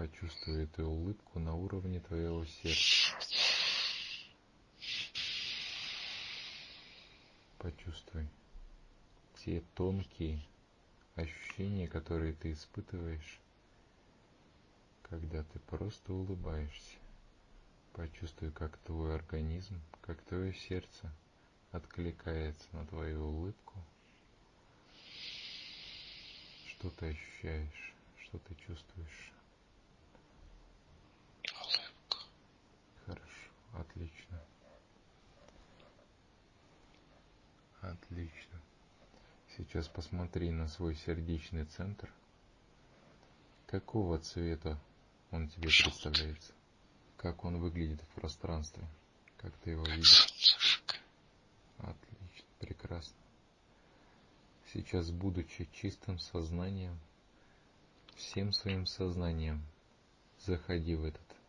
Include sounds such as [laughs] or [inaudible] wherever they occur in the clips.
Почувствуй эту улыбку на уровне твоего сердца. Почувствуй те тонкие ощущения, которые ты испытываешь, когда ты просто улыбаешься. Почувствуй, как твой организм, как твое сердце откликается на твою улыбку. Что ты ощущаешь, что ты чувствуешь? Улыбку. Хорошо, отлично. Отлично. Сейчас посмотри на свой сердечный центр. Какого цвета он тебе представляется? Как он выглядит в пространстве? Как ты его видишь? Отлично, прекрасно. Сейчас, будучи чистым сознанием, всем своим сознанием, заходи в этот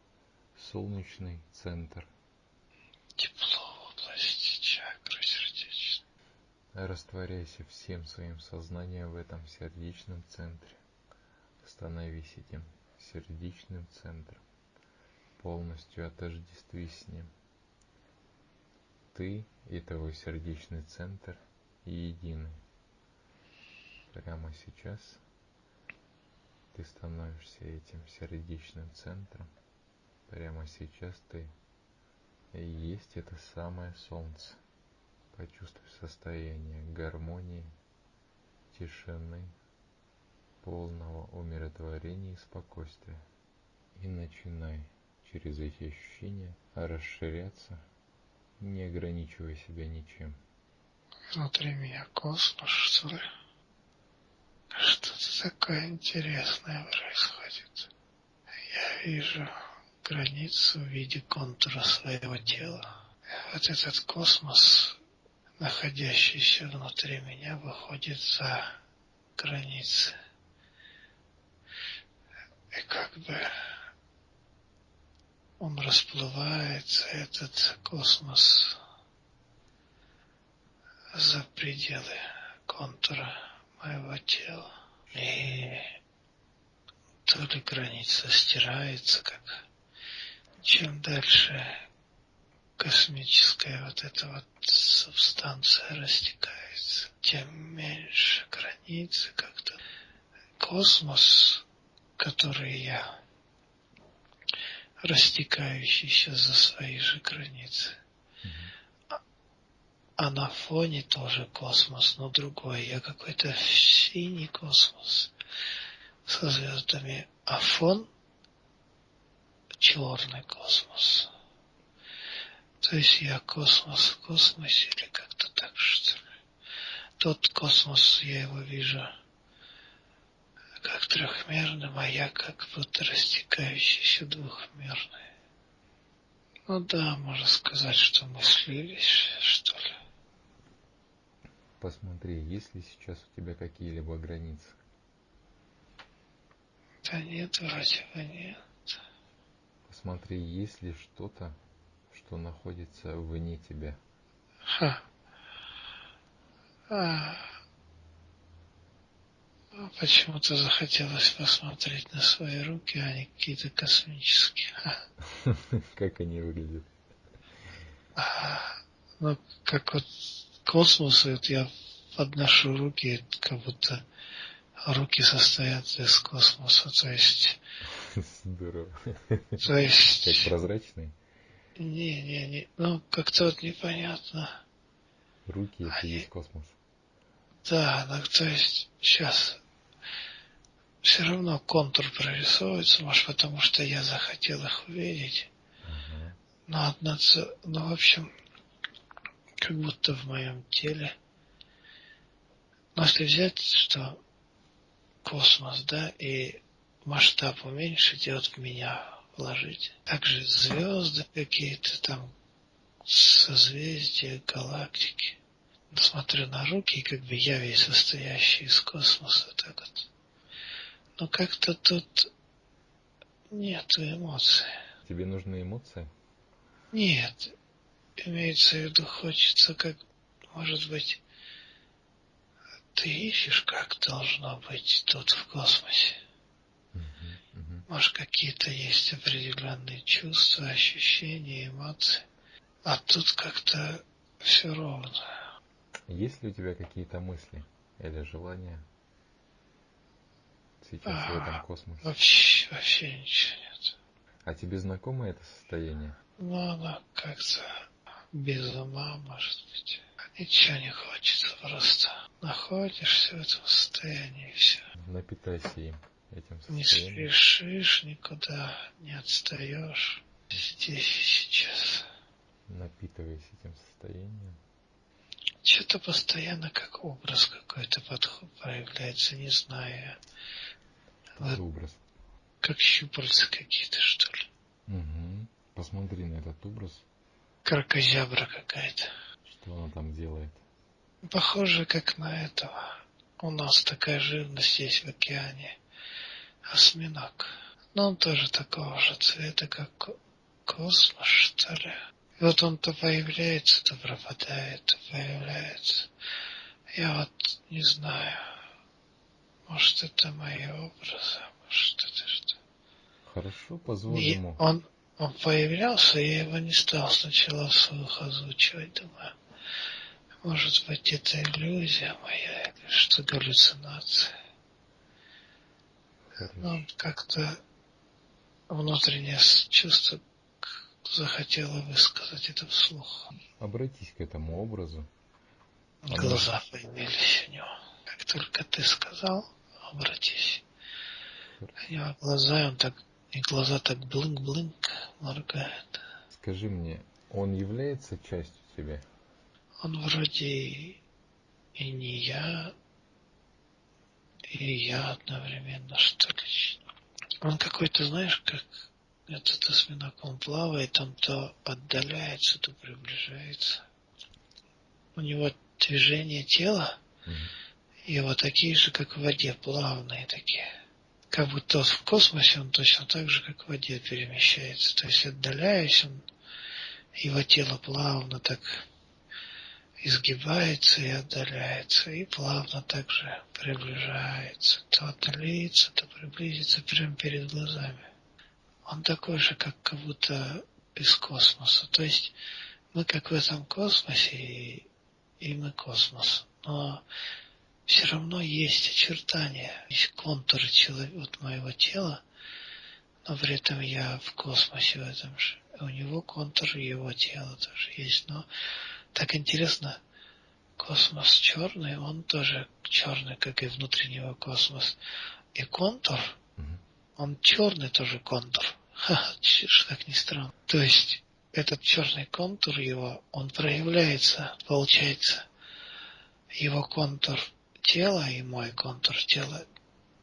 солнечный центр. Тепло в области чакры сердечной. Растворяйся всем своим сознанием в этом сердечном центре. Становись этим сердечным центром полностью отождестви с ним. Ты и твой сердечный центр едины. Прямо сейчас ты становишься этим сердечным центром. Прямо сейчас ты и есть это самое солнце. Почувствуй состояние гармонии, тишины, полного умиротворения и спокойствия. И начинай через эти ощущения расширяться, не ограничивая себя ничем. Внутри меня космос, что ли? Что-то такое интересное происходит. Я вижу границу в виде контура своего тела. Вот этот космос, находящийся внутри меня, выходит за границы. И как бы он расплывается, этот космос, за пределы контура моего тела. И то ли граница стирается, как чем дальше космическая вот эта вот субстанция растекается, тем меньше границы как-то. Космос, который я растекающийся за свои же границы. А, а на фоне тоже космос, но другой. Я какой-то синий космос со звездами, а фон черный космос. То есть я космос в космосе или как-то так что ли. Тот космос, я его вижу как трехмерным, а я как будто растекающийся двухмерный. Ну да, можно сказать, что мы слились, что ли. Посмотри, есть ли сейчас у тебя какие-либо границы? Да нет, вроде бы нет. Посмотри, есть ли что-то, что находится вне тебя. Ха. А, а почему-то захотелось посмотреть на свои руки, а не какие-то космические. [laughs] Как они выглядят? А, ну, как вот космос, вот я подношу руки, как будто руки состоят из космоса, то есть... Здорово. [laughs] То есть... Как прозрачные? Не, не, не, ну, как-то вот непонятно. Руки это Они... есть космос. Да, ну, то есть, сейчас, все равно контур прорисовывается, может, потому что я захотел их увидеть. Uh-huh. Но одна, ну, в общем, как будто в моем теле. Но если взять, что космос, да, и масштаб уменьшить, и в меня вложить. Также звезды какие-то там, созвездия, галактики. Смотрю на руки, и как бы я весь состоящий из космоса, так вот но как-то тут нету эмоций. Тебе нужны эмоции? Нет. Имеется в виду, хочется как, может быть, ты ищешь, как должно быть тут в космосе. Может, какие-то есть определенные чувства, ощущения, эмоции. А тут как-то все ровно. Есть ли у тебя какие-то мысли или желания сейчас а, в этом космосе? Вообще, вообще ничего нет. А тебе знакомо это состояние? Ну, оно как-то без ума, может быть. Ничего не хочется, просто находишься в этом состоянии и все. Напитайся им, этим состоянием. Не спешишь никуда, не отстаешь. Здесь и сейчас. Напитываясь этим состоянием. Что-то постоянно как образ какой-то подход проявляется, не знаю. Вот образ. Как щупальца какие-то, что ли. Угу. Посмотри на этот образ. Кракозябра какая-то. Что она там делает? Похоже, как на этого. У нас такая живность есть в океане. Осьминог. Но он тоже такого же цвета, как космос, что ли. И вот он то появляется, то пропадает, то появляется. Я вот не знаю. Может, это мои образы, может, это что. Хорошо, позволь ему. Он, он появлялся, я его не стал сначала вслух озвучивать, думаю. Может быть, это иллюзия моя, или что галлюцинация. Но как-то внутреннее чувство захотело высказать это вслух. Обратись к этому образу. Глаза Она... появились у него. Как только ты сказал, обратись. У него глаза, он так, и глаза так блынк-блынк моргают. Скажи мне, он является частью тебя? он вроде и не я, и я одновременно, что ли. Он какой-то, знаешь, как этот осьминог, он плавает, он то отдаляется, то приближается. У него движения тела, его такие же, как в воде, плавные такие. Как будто в космосе он точно так же, как в воде перемещается. То есть отдаляясь, он, его тело плавно так изгибается и отдаляется, и плавно также приближается, то отдалится, то приблизится прямо перед глазами. Он такой же, как как будто из космоса. То есть мы как в этом космосе, и, и мы космос. Но все равно есть очертания, есть контуры человека, вот моего тела, но при этом я в космосе в этом же. У него контур его тела тоже есть, но так интересно, космос черный, он тоже черный, как и внутреннего космос. И контур, он черный тоже контур. [laughs] Ха, как ни странно. То есть, этот черный контур его, он проявляется, получается, его контур тела и мой контур тела,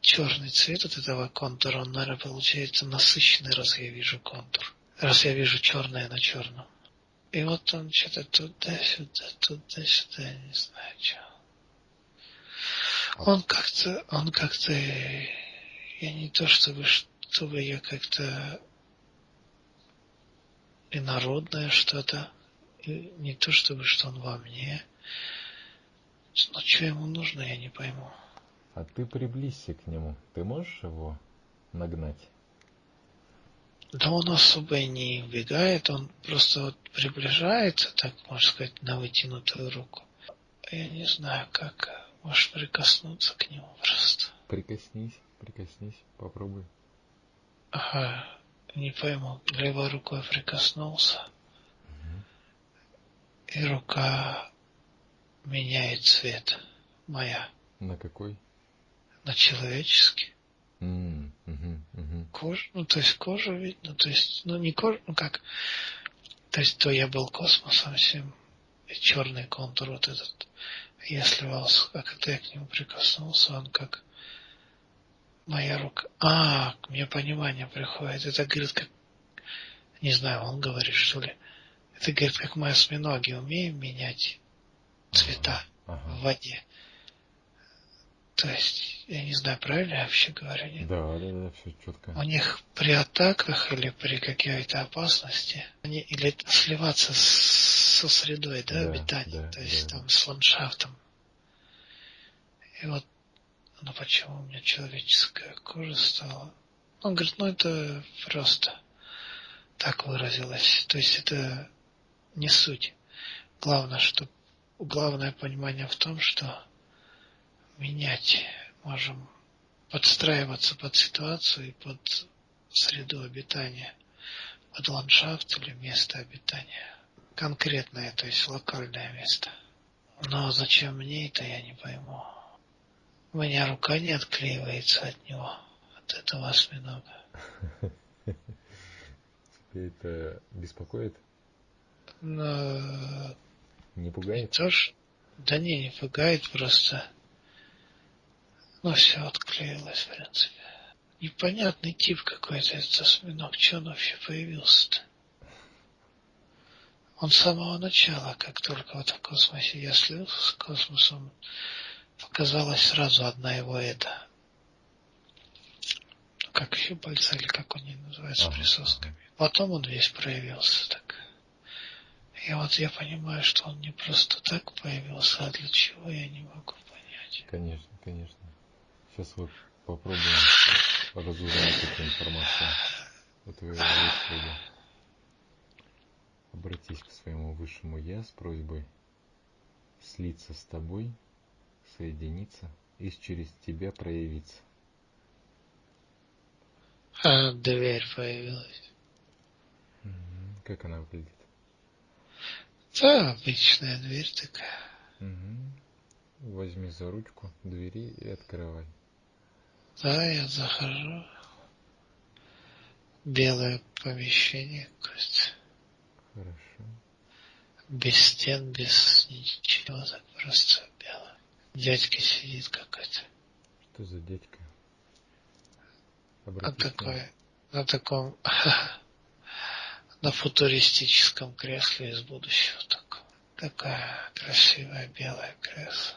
черный цвет от этого контура, он, наверное, получается насыщенный, раз я вижу контур. Раз я вижу черное на черном. И вот он что-то туда-сюда, туда-сюда, не знаю что. Он как-то, он как-то, я не то чтобы, чтобы я как-то инородное что-то, не то чтобы что он во мне, но что ему нужно, я не пойму. А ты приблизься к нему, ты можешь его нагнать? Да он особо и не убегает, он просто вот приближается, так можно сказать, на вытянутую руку. Я не знаю, как можешь прикоснуться к нему просто. Прикоснись, прикоснись, попробуй. Ага, не пойму, левой рукой прикоснулся, угу. и рука меняет цвет, моя. На какой? На человеческий. Mm, угу. Кожа, ну то есть кожа видно, то есть, ну не кожа, ну как, то есть то я был космосом всем, и черный контур вот этот, я сливался, а когда я к нему прикоснулся, он как моя рука. А, мне понимание приходит. Это говорит, как не знаю, он говорит, что ли. Это говорит, как мы осьминоги умеем менять цвета ага, ага. в воде. То есть, я не знаю, правильно я вообще говорю, нет? Да, да, да, все четко. У них при атаках или при какой-то опасности, они или сливаться с, со средой, да, да обитания, да, то есть да. там с ландшафтом. И вот, ну почему у меня человеческая кожа стала Он говорит, ну это просто так выразилось. То есть это не суть. Главное, что главное понимание в том, что менять можем подстраиваться под ситуацию и под среду обитания, под ландшафт или место обитания. Конкретное, то есть локальное место. Но зачем мне это, я не пойму. У меня рука не отклеивается от него, от этого осьминога. Тебя это беспокоит? Но... Не пугает? Не Да не, не пугает, просто... Ну, все отклеилось, в принципе. Непонятный тип какой-то этот осьминог. Че он вообще появился-то? Он с самого начала, как только вот в космосе я слился с космосом, показалась сразу одна его это. Как щупальца или как они называются, ага. присосками. Потом он весь проявился так. И вот я понимаю, что он не просто так появился, а для чего я не могу понять. Конечно, конечно. Сейчас вот попробуем разузнать эту информацию у твоего Господа. Обратись к своему высшему Я с просьбой слиться с тобой, соединиться и через тебя проявиться. А, дверь появилась. Как она выглядит? Да, обычная дверь такая. Угу. Возьми за ручку двери и открывай. Да, я захожу. Белое помещение, кажется. Хорошо. Без стен, без ничего, так просто белое. Дядька сидит какой-то. Что за дядька? Обратись а такой, на таком, [laughs] на футуристическом кресле из будущего такого. Такая красивая белая кресло.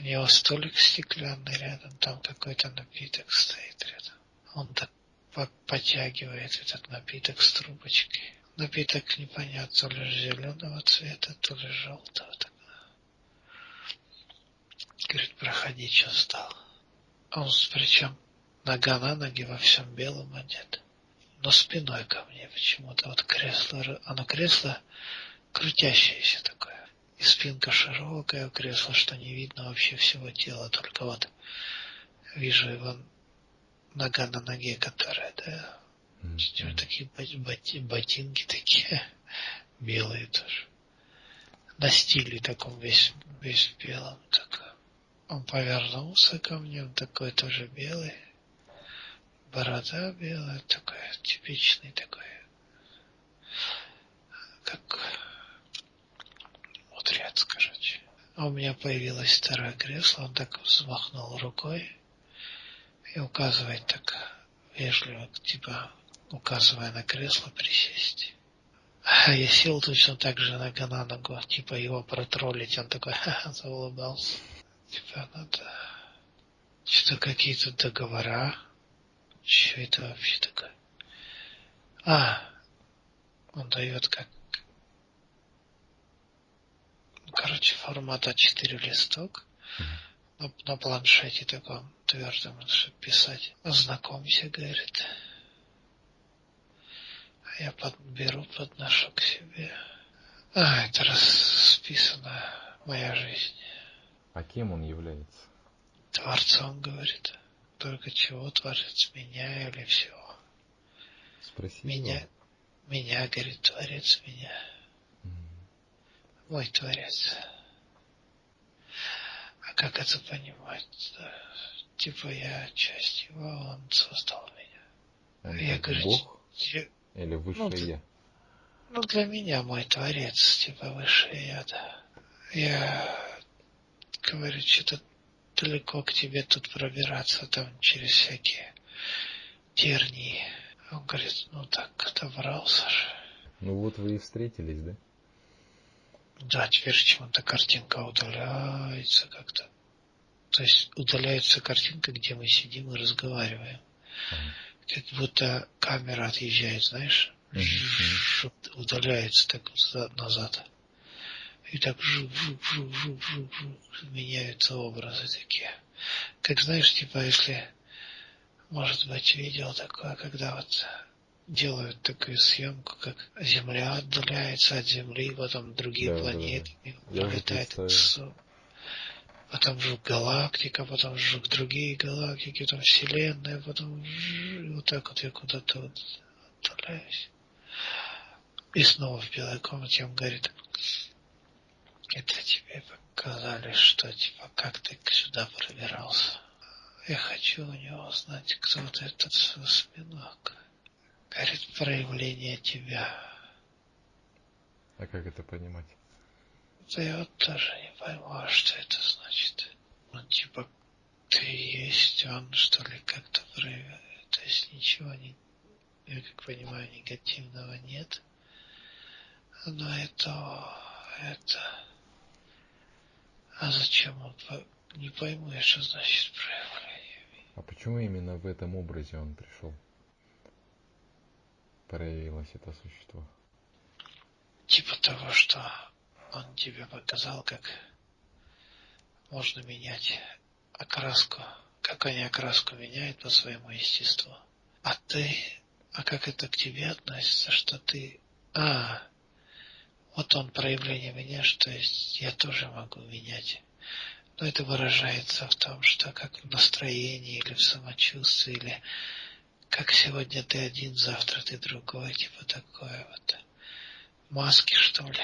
У него столик стеклянный рядом, там какой-то напиток стоит рядом. Он так потягивает этот напиток с трубочкой. Напиток непонятно, то ли зеленого цвета, то ли желтого. Говорит, проходи, что стал. Он причем нога на ноги во всем белом одет. Но спиной ко мне почему-то. Вот кресло, оно кресло крутящееся такое. И спинка широкая у кресла, что не видно вообще всего тела. Только вот вижу его нога на ноге, которая, да, mm-hmm. такие боти, ботинки такие, [laughs] белые тоже. На стиле таком весь, весь белом. Так. Он повернулся ко мне, он такой тоже белый. Борода белая, такой типичный такой. Как мудрец, короче. А у меня появилось второе кресло, он так взмахнул рукой и указывает так вежливо, типа указывая на кресло присесть. А я сел точно так же нога на ногу, типа его протроллить, он такой ха-ха, заулыбался. Типа надо что какие-то договора. Что это вообще такое? А, он дает как короче, формат А4 листок. На, на планшете таком твердом, чтобы писать. Знакомься, говорит. А я подберу, подношу к себе. А, это расписана моя жизнь. А кем он является? Творцом, говорит. Только чего творец, меня или всего? Спроси меня, его. меня, говорит, творец меня. Мой творец. А как это понимать? Типа я часть его, он создал меня. Он я говорю, Бог? Я... Или высшее ну, я? Ну, для меня мой творец, типа высшее я, да. Я говорю, что-то далеко к тебе тут пробираться, там через всякие тернии. Он говорит, ну так, добрался же. Ну вот вы и встретились, да? Да, теперь почему-то картинка удаляется как-то. То есть удаляется картинка, где мы сидим и разговариваем. Mm-hmm. Как будто камера отъезжает, знаешь, mm-hmm. удаляется так назад. И так жук, жук, жук, жук, жук, жук, меняются образы такие. Как знаешь, типа, если может быть, видел такое, когда вот делают такую съемку, как Земля отдаляется от Земли, потом другие да, планеты да, пролетают потом вжух галактика, потом вжух другие галактики, потом Вселенная, потом вот так вот я куда-то вот отдаляюсь. И снова в белой комнате он говорит, это тебе показали, что типа как ты сюда пробирался. Я хочу у него узнать, кто вот этот осьминог. Говорит, проявление тебя. А как это понимать? Да я вот тоже не пойму, а что это значит. Ну, типа, ты есть он, что ли, как-то проявляет. То есть ничего не, я как понимаю, негативного нет. Но это, это... А зачем он, не пойму я, что значит проявление. А почему именно в этом образе он пришел? Проявилось это существо. Типа того, что он тебе показал, как можно менять окраску, как они окраску меняют по своему естеству. А ты, а как это к тебе относится, что ты, а, вот он проявление меня, что есть я тоже могу менять. Но это выражается в том, что как в настроении или в самочувствии, или как сегодня ты один, завтра ты другой, типа такое вот. Маски, что ли?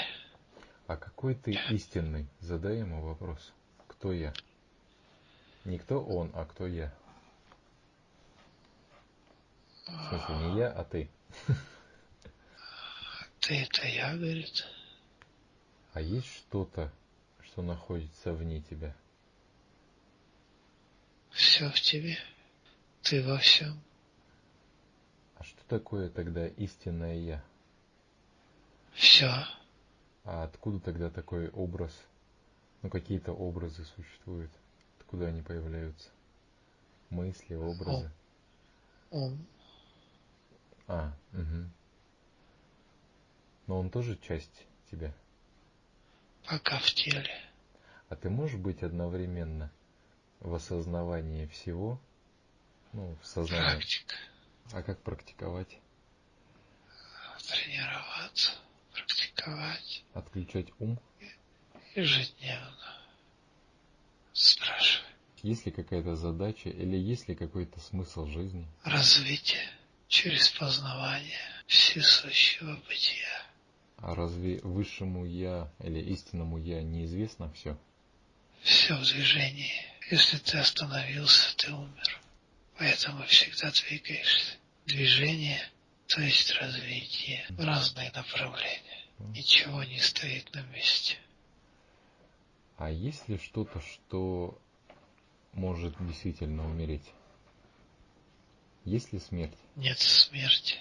А какой ты истинный? Задай ему вопрос. Кто я? Не кто он, а кто я. В смысле, не я, а ты. Ты это я, говорит. А есть что-то, что находится вне тебя? Все в тебе. Ты во всем. Что такое тогда истинное я? Все. А откуда тогда такой образ? Ну, какие-то образы существуют. Откуда они появляются? Мысли, образы. Он. А, угу. Но он тоже часть тебя? Пока в теле. А ты можешь быть одновременно в осознавании всего? Ну, в сознании. Практика. А как практиковать? Тренироваться практиковать. Отключать ум? Ежедневно. Спрашивай. Есть ли какая-то задача или есть ли какой-то смысл жизни? Развитие через познавание всесущего бытия. А разве высшему Я или истинному Я неизвестно все? Все в движении. Если ты остановился, ты умер. Поэтому всегда двигаешься. Движение то есть развитие в разные направления. Ничего не стоит на месте. А есть ли что-то, что может действительно умереть? Есть ли смерть? Нет смерти.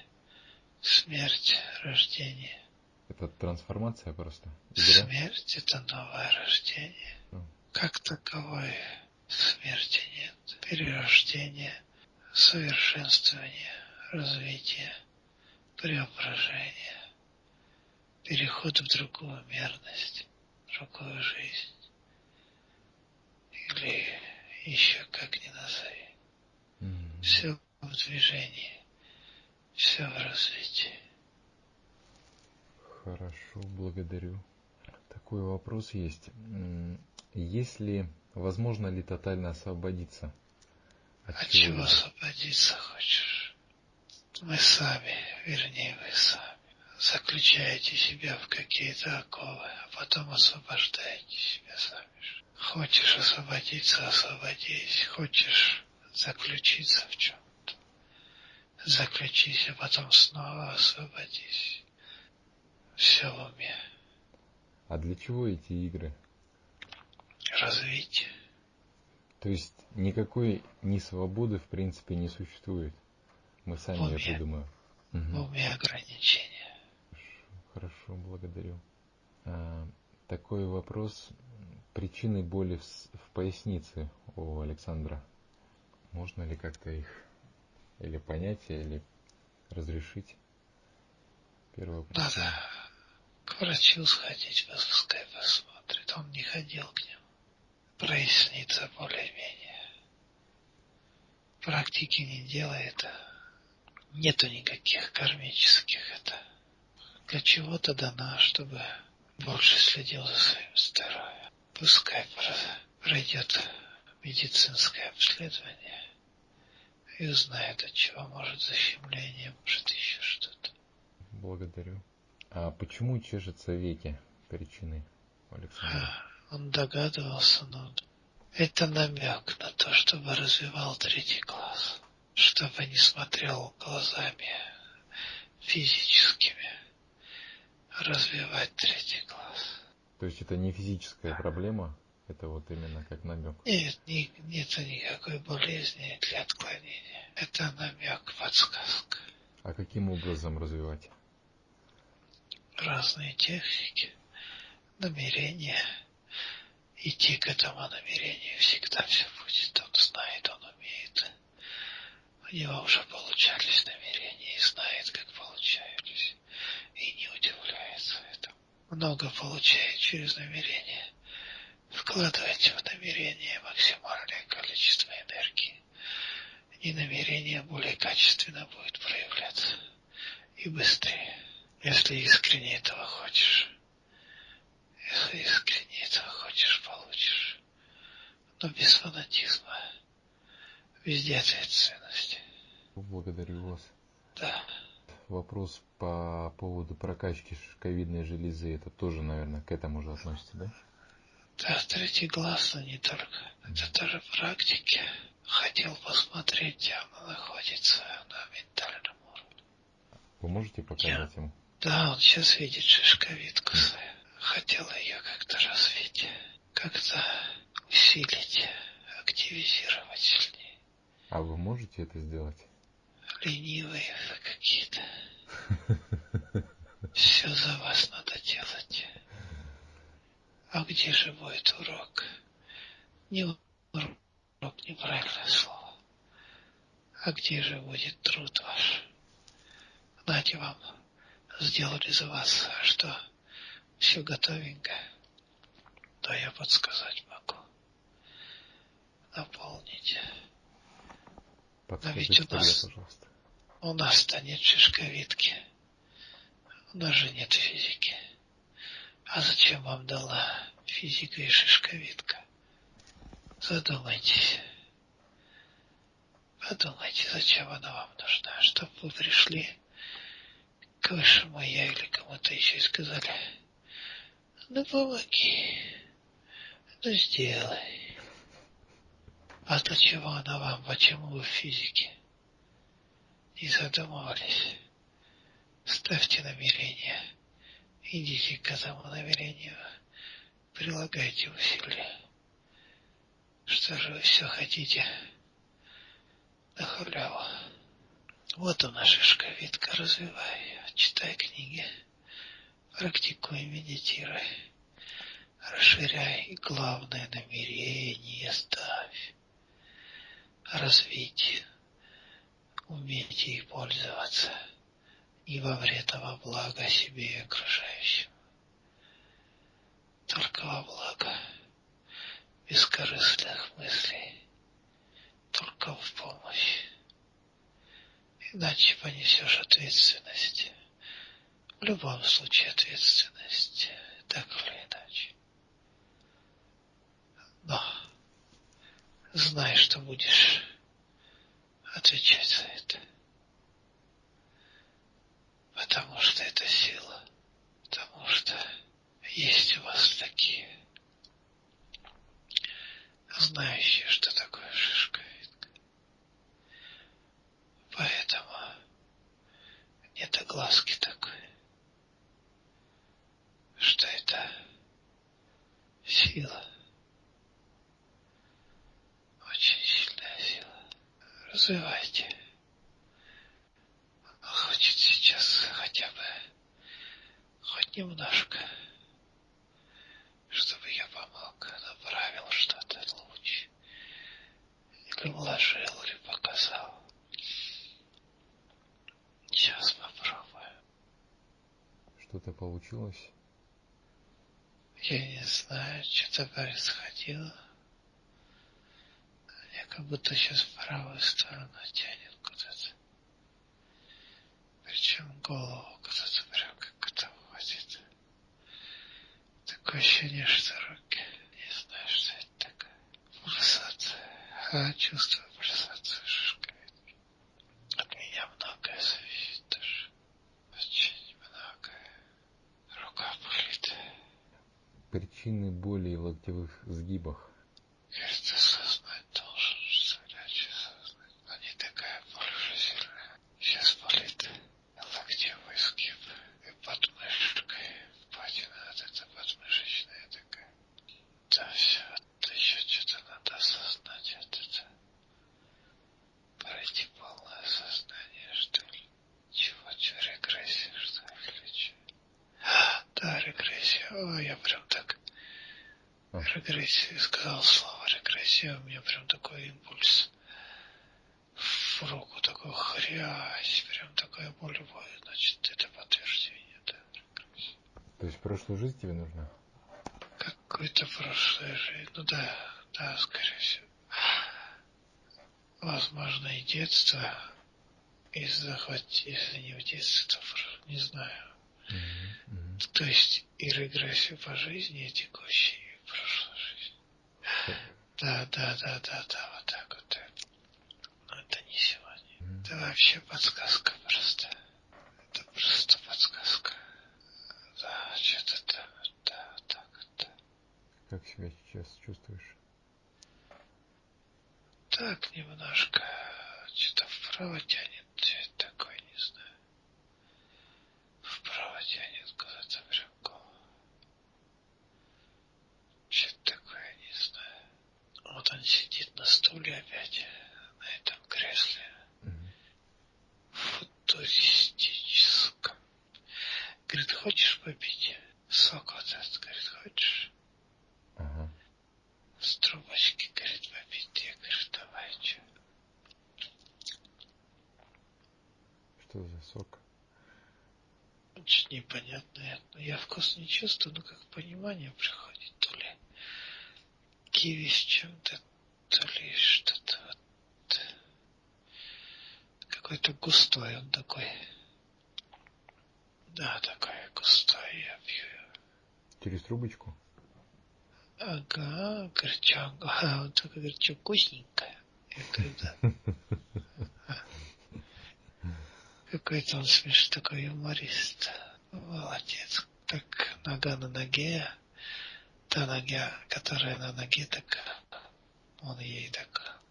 Смерть – рождение. Это трансформация просто? Игра? Смерть – это новое рождение. Mm. Как таковой смерти нет. Перерождение, совершенствование, развитие – преображение, переход в другую мерность, другую жизнь. Или еще как ни назови. Mm-hmm. Все в движении, все в развитии. Хорошо, благодарю. Такой вопрос есть. Если возможно ли тотально освободиться? От, от чего освободиться хочешь? Мы сами, вернее вы сами, заключаете себя в какие-то оковы, а потом освобождаете себя сами же. Хочешь освободиться, освободись. Хочешь заключиться в чем-то, заключись, а потом снова освободись. Все в уме. А для чего эти игры? Развитие. То есть никакой ни свободы в принципе не существует. Мы сами уме, ее придумаем. Угу. В уме ограничения. Хорошо, благодарю. А, такой вопрос. Причины боли в, в пояснице у Александра. Можно ли как-то их или понять, или разрешить? Первое Надо к врачу сходить, пускай посмотрит. Он не ходил к нему. Прояснится более-менее. практики не делает, нету никаких кармических. Это для чего-то дано, чтобы больше следил за своим здоровьем. Пускай пройдет медицинское обследование и узнает, от чего может защемление, может еще что-то. Благодарю. А почему чешется веки? Причины, Александр? Он догадывался, но это намек на то, чтобы развивал третий класс, чтобы не смотрел глазами физическими, развивать третий класс. То есть это не физическая проблема, это вот именно как намек? Нет, не, нет никакой болезни для отклонения. Это намек, подсказка. А каким образом развивать? Разные техники, намерения идти к этому намерению всегда все будет. Он знает, он умеет. У него уже получались намерения и знает, как получались. И не удивляется этому. Много получает через намерение. Вкладывайте в намерение максимальное количество энергии. И намерение более качественно будет проявляться. И быстрее, если искренне этого хочешь. Если искренне этого хочешь, получишь. Но без фанатизма. Везде ответственность. Благодарю вас. Да. Вопрос по поводу прокачки шишковидной железы, это тоже, наверное, к этому же относится, да? Да, третий глаз, но не только. Это тоже практики. Хотел посмотреть, где она находится на ментальном уровне. Вы можете показать Я... ему? Да, он сейчас видит шишковидку свою хотела ее как-то развить, как-то усилить, активизировать сильнее. А вы можете это сделать? Ленивые какие-то. Все за вас надо делать. А где же будет урок? Не урок, неправильное слово. А где же будет труд ваш? Знаете, вам сделали за вас, что все готовенько. Да я подсказать могу. Наполнить. Подскажите Но ведь у нас, пожалуйста. у нас-то нет шишковидки. У нас же нет физики. А зачем вам дала физика и шишковидка? Задумайтесь. Подумайте, зачем она вам нужна, чтобы вы пришли к высшему я или кому-то еще и сказали, ну помоги. Ну сделай. А для чего она вам? Почему вы в физике? Не задумывались. Ставьте намерение. Идите к этому намерению. Прилагайте усилия. Что же вы все хотите? На халяву. Вот она шишковидка, развивай, читай книги. Практикуй, медитируй. Расширяй и главное намерение ставь. Развить. Умейте их пользоваться. Не во вред, а во благо себе и окружающим. Только во благо. Бескорыстных мыслей. Только в помощь. Иначе понесешь ответственность в любом случае ответственность, так или иначе. Но знай, что будешь отвечать за это. Потому что это сила. Потому что есть у вас такие, знающие, что такое шишка. Поэтому нет огласки такой что это сила. Очень сильная сила. Развивайте. Хочет сейчас хотя бы хоть немножко, чтобы я помог, направил что-то луч. Или вложил, или показал. Сейчас попробую. Что-то получилось? Я не знаю, что-то происходило. Будто сейчас в правую сторону тянет куда-то. Причем голову куда-то прям как это уходит. Такое ощущение, что руки, не знаю, что это такое. Пульсация. А, чувствую пульсацию шишкой. От меня многое зависит даже. Очень многое. Рука болит. Причины боли в локтевых сгибах. Кажется, осознать должен, что иначе осознать. Но не такая боль уже сильная. Сейчас болит локтевой сгиб и подмышкой. Впадина от этой подмышечная такая. Да все, это еще что-то надо осознать от этого. Пройти полное осознание, что ли. Чего, чего, регрессия, что ли, или чё? Да, регрессия. Ой, я прям так А. Регрессия, сказал слово регрессия, у меня прям такой импульс в руку, такой хрясь, прям такая боль будет, значит, это подтверждение, да, регрессия. То есть прошлую жизнь тебе нужна? Какой-то прошлая жизнь, ну да, да, скорее всего. Возможно, и детство, и захват, если не в детстве, то не знаю. Мгм, мгм. То есть и регрессию по жизни, и текущей, и прошлой жизни. Да, да, да, да, да, вот так вот. Но это не сегодня. Это вообще подсказка просто. Это просто подсказка. Да, что-то там, да, вот так вот. да. Как себя сейчас чувствуешь? Так немножко что-то вправо тянет, такой, не знаю. Вправо тянет куда-то прям голову. Что-то такое, не знаю. Вот он сидит на стуле опять, на этом кресле. Мгм. футуристическом. Говорит, хочешь попить? Сок вот этот, говорит, хочешь? Ага. С трубочки, говорит, попить. Я говорю, давай, что? Что за сок? Очень непонятно. Но я вкус не чувствую, но как понимание приходит. То ли киви с чем-то, то ли что-то вот. Какой-то густой он такой. Да, такой густой я пью. Через трубочку? Ага, горчак. [laughs] Ага, он только говорит, что вкусненькое. Я говорю, да. [laughs] Какой-то он смешной такой юморист. Молодец. Так, нога на ноге. Та нога, которая на ноге, так он ей так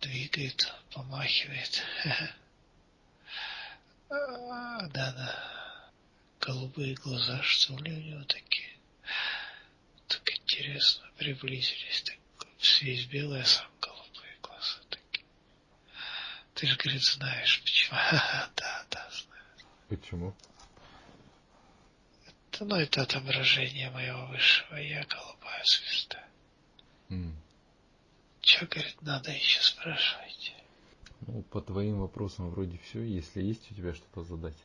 двигает, помахивает. А, Да-да. Голубые глаза, что ли, у него такие. Так интересно, приблизились. Так, весь белый, а сам голубые глаза такие. Ты же, говорит, знаешь, почему. [laughs] Да, да, знаю. Почему? Это, ну, это отображение моего высшего я, голубая звезда. М. Че, говорит, надо еще спрашивайте. Ну, по твоим вопросам вроде все. Если есть у тебя что-то задать.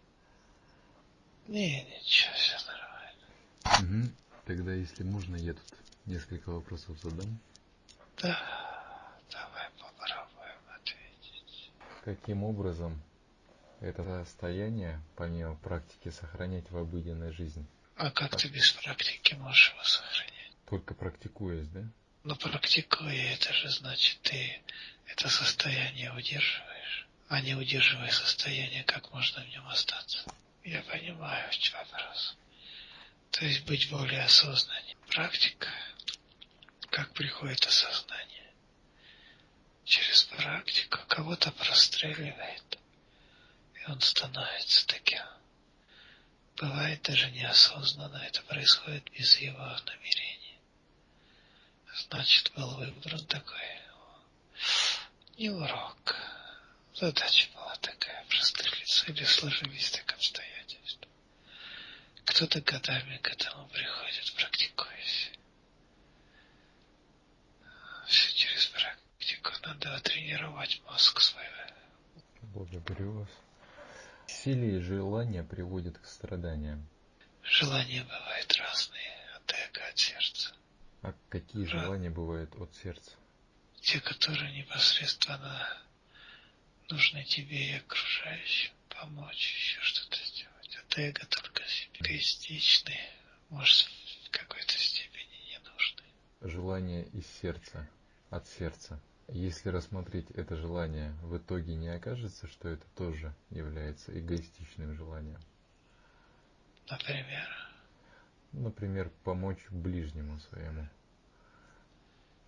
Не, ничего, все нормально. Мгм. Тогда, если можно, я тут несколько вопросов задам. Да, давай попробуем ответить. Каким образом это состояние, помимо практики, сохранять в обыденной жизни? А как ты без практики можешь его сохранять? Только практикуясь, да? Но практикуя, это же значит, ты это состояние удерживаешь. А не удерживая состояние, как можно в нем остаться? Я понимаю вопрос. То есть быть более осознаннее. Практика. Как приходит осознание? Через практику кого-то простреливает. И он становится таким. Бывает даже неосознанно, это происходит без его намерения. Значит, был выбран такой не урок. Задача была такая, прострелиться или сложились так обстоятельства. Кто-то годами к этому приходит, практикуясь. Все через практику. Надо тренировать мозг свой. Благодарю вас. Силе и желание приводят к страданиям. Желания бывают разные, от эго, от сердца. А какие Да. желания бывают от сердца? те, которые непосредственно нужны тебе и окружающим, помочь, еще что-то сделать. От эго только себе эгоистичный, может, в какой-то степени не нужны. Желание из сердца, от сердца. Если рассмотреть это желание, в итоге не окажется, что это тоже является эгоистичным желанием. Например? Например, помочь ближнему своему.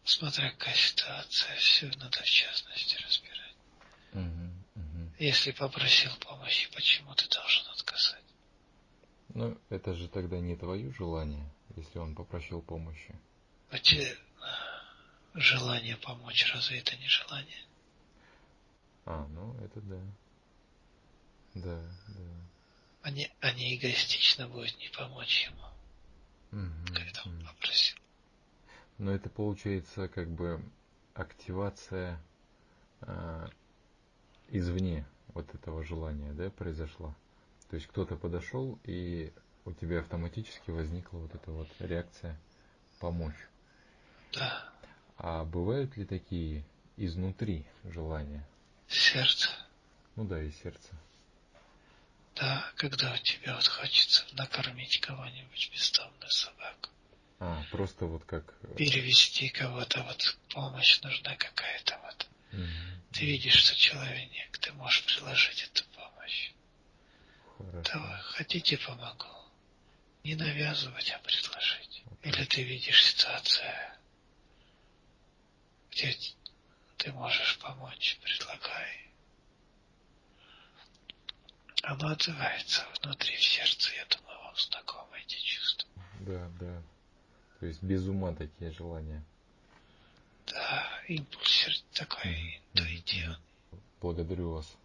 Смотря какая ситуация, все надо в частности разбирать. Угу, угу. Если попросил помощи, почему ты должен отказать? Ну, это же тогда не твое желание, если он попросил помощи. А те желание помочь, разве это не желание? А, ну это да. Да, да. А не, а не эгоистично будет не помочь ему, угу, когда он угу. попросил. Но это получается как бы активация э, извне вот этого желания, да, произошла. То есть кто-то подошел, и у тебя автоматически возникла вот эта вот реакция помочь. Да. А бывают ли такие изнутри желания? Сердце. Ну да, и сердце. Да, когда у тебя вот хочется накормить кого-нибудь бездомную собаку. А, просто вот как... э, Перевести кого-то, вот помощь нужна какая-то вот. Мгм. Ты видишь, что человек, ты можешь предложить эту помощь. Хорошо. Давай, хотите помогу? Не навязывать, а предложить. Или ты видишь ситуацию, где ты можешь помочь, предлагай. Оно отзывается внутри, в сердце, я думаю, вам знакомы эти чувства. Да, да. То есть без ума такие желания. Да, импульс такой интуитивный. Благодарю вас